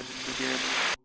get it again.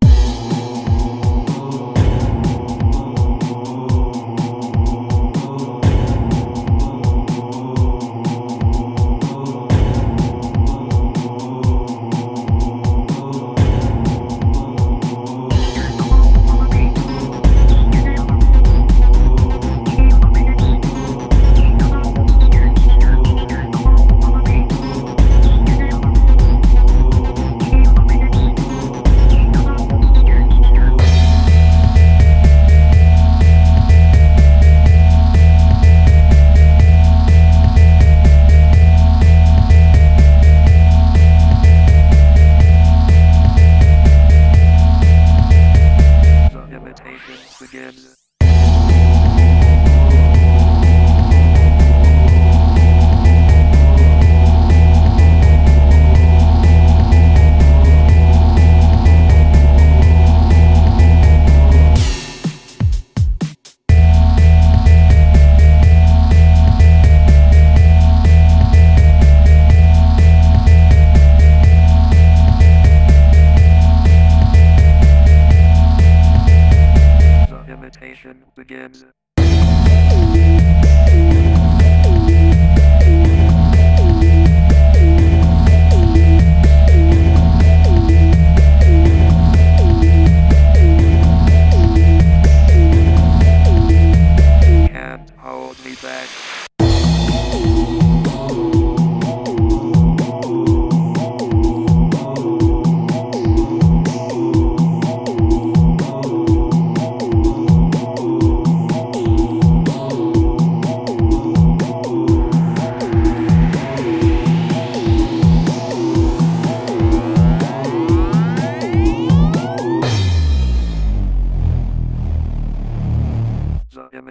Imitation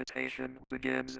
The imitation begins.